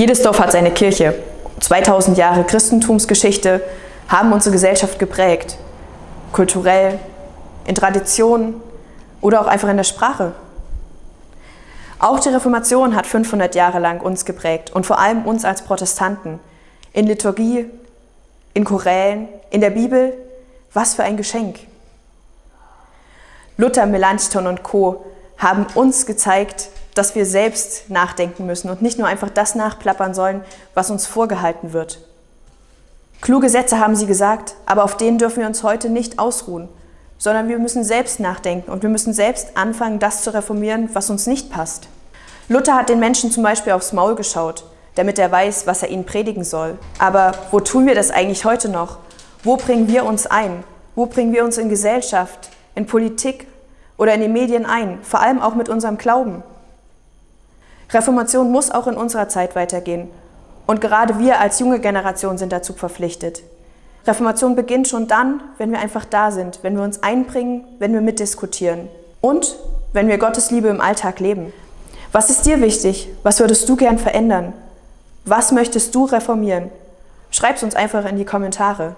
Jedes Dorf hat seine Kirche. 2000 Jahre Christentumsgeschichte haben unsere Gesellschaft geprägt. Kulturell, in Traditionen oder auch einfach in der Sprache. Auch die Reformation hat 500 Jahre lang uns geprägt und vor allem uns als Protestanten. In Liturgie, in Chorälen, in der Bibel. Was für ein Geschenk. Luther, Melanchthon und Co. haben uns gezeigt, dass wir selbst nachdenken müssen und nicht nur einfach das nachplappern sollen, was uns vorgehalten wird. Kluge Sätze haben sie gesagt, aber auf denen dürfen wir uns heute nicht ausruhen, sondern wir müssen selbst nachdenken und wir müssen selbst anfangen, das zu reformieren, was uns nicht passt. Luther hat den Menschen zum Beispiel aufs Maul geschaut, damit er weiß, was er ihnen predigen soll. Aber wo tun wir das eigentlich heute noch? Wo bringen wir uns ein? Wo bringen wir uns in Gesellschaft, in Politik oder in die Medien ein? Vor allem auch mit unserem Glauben. Reformation muss auch in unserer Zeit weitergehen. Und gerade wir als junge Generation sind dazu verpflichtet. Reformation beginnt schon dann, wenn wir einfach da sind, wenn wir uns einbringen, wenn wir mitdiskutieren und wenn wir Gottes Liebe im Alltag leben. Was ist dir wichtig? Was würdest du gern verändern? Was möchtest du reformieren? Schreib es uns einfach in die Kommentare.